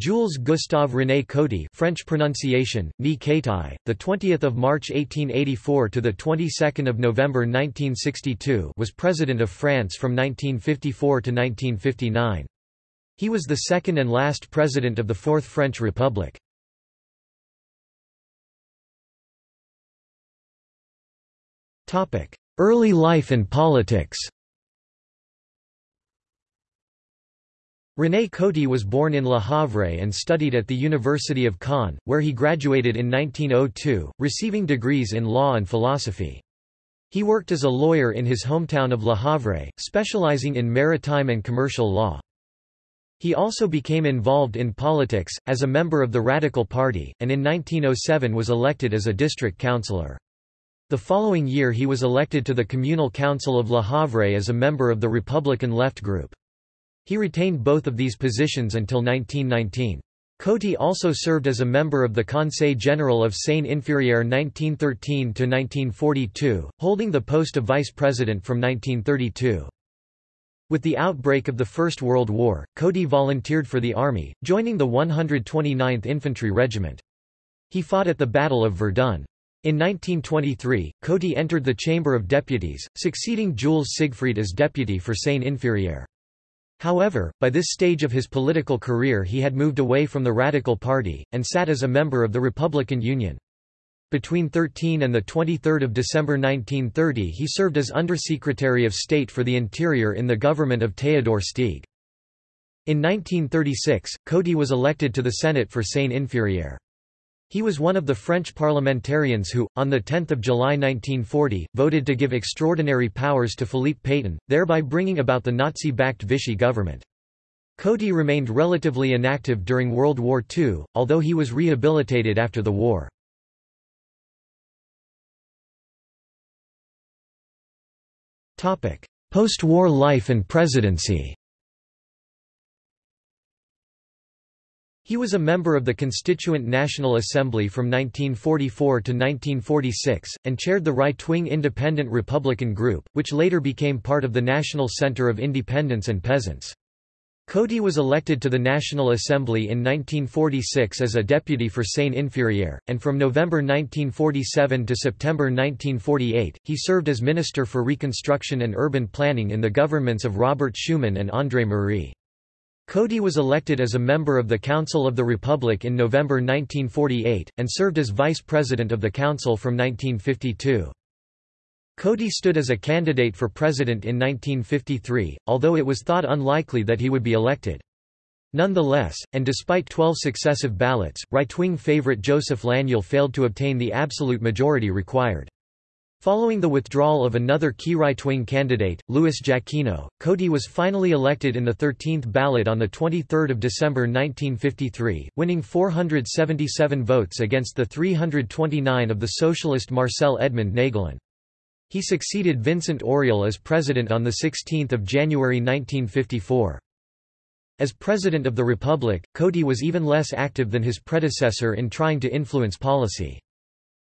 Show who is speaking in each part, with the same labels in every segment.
Speaker 1: Jules Gustave René Coty French pronunciation, Ni Kaitai, the 20th of March 1884 to the 22nd of November 1962 was President of France from 1954 to 1959. He was the second and last president of the Fourth French Republic. Topic: Early life and politics René Coty was born in Le Havre and studied at the University of Caen, where he graduated in 1902, receiving degrees in law and philosophy. He worked as a lawyer in his hometown of Le Havre, specializing in maritime and commercial law. He also became involved in politics, as a member of the Radical Party, and in 1907 was elected as a district councillor. The following year he was elected to the Communal Council of Le Havre as a member of the Republican Left Group. He retained both of these positions until 1919. Coty also served as a member of the Conseil General of Seine-Inférieure 1913–1942, holding the post of vice president from 1932. With the outbreak of the First World War, Coty volunteered for the army, joining the 129th Infantry Regiment. He fought at the Battle of Verdun. In 1923, Coty entered the Chamber of Deputies, succeeding Jules Siegfried as deputy for Seine-Inférieure. However, by this stage of his political career he had moved away from the Radical Party, and sat as a member of the Republican Union. Between 13 and 23 December 1930 he served as Undersecretary of State for the Interior in the government of Théodore Steeg. In 1936, Coty was elected to the Senate for Seine-Inférieure. He was one of the French parliamentarians who, on 10 July 1940, voted to give extraordinary powers to Philippe Pétain, thereby bringing about the Nazi-backed Vichy government. Coty remained relatively inactive during World War II, although he was rehabilitated after the war. Post-war life and presidency He was a member of the Constituent National Assembly from 1944 to 1946, and chaired the right-wing Independent Republican Group, which later became part of the National Center of Independents and Peasants. Coty was elected to the National Assembly in 1946 as a deputy for Seine-Inférieure, and from November 1947 to September 1948, he served as Minister for Reconstruction and Urban Planning in the governments of Robert Schuman and André Marie. Coty was elected as a member of the Council of the Republic in November 1948, and served as vice president of the council from 1952. Coty stood as a candidate for president in 1953, although it was thought unlikely that he would be elected. Nonetheless, and despite 12 successive ballots, right-wing favorite Joseph Laniel failed to obtain the absolute majority required. Following the withdrawal of another key right-wing candidate, Louis Jacquinot, Coty was finally elected in the 13th ballot on 23 December 1953, winning 477 votes against the 329 of the socialist Marcel Edmond Naegelen. He succeeded Vincent Auriol as president on 16 January 1954. As President of the Republic, Coty was even less active than his predecessor in trying to influence policy.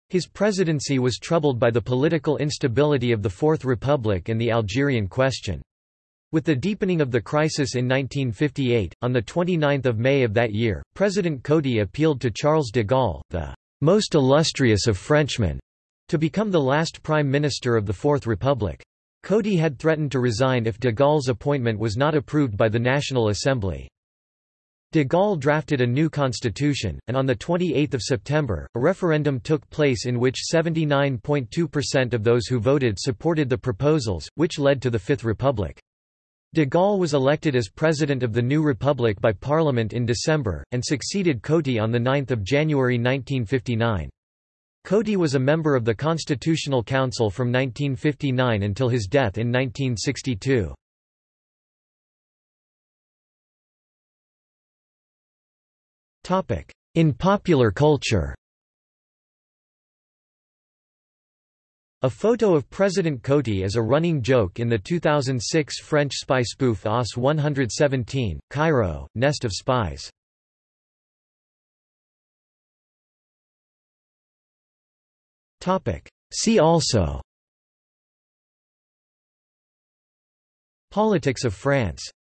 Speaker 1: His presidency was troubled by the political instability of the Fourth Republic and the Algerian question. With the deepening of the crisis in 1958, on 29 May of that year, President Coty appealed to Charles de Gaulle, the most illustrious of Frenchmen, to become the last prime minister of the Fourth Republic. Coty had threatened to resign if de Gaulle's appointment was not approved by the National Assembly. De Gaulle drafted a new constitution, and on 28 September, a referendum took place in which 79.2% of those who voted supported the proposals, which led to the Fifth Republic. De Gaulle was elected as president of the new republic by parliament in December, and succeeded Coty on 9 January 1959. Coty was a member of the Constitutional Council from 1959 until his death in 1962. In popular culture. A photo of President Coty is a running joke in the 2006 French spy spoof OSS 117, Cairo, Nest of Spies. See also. Politics of France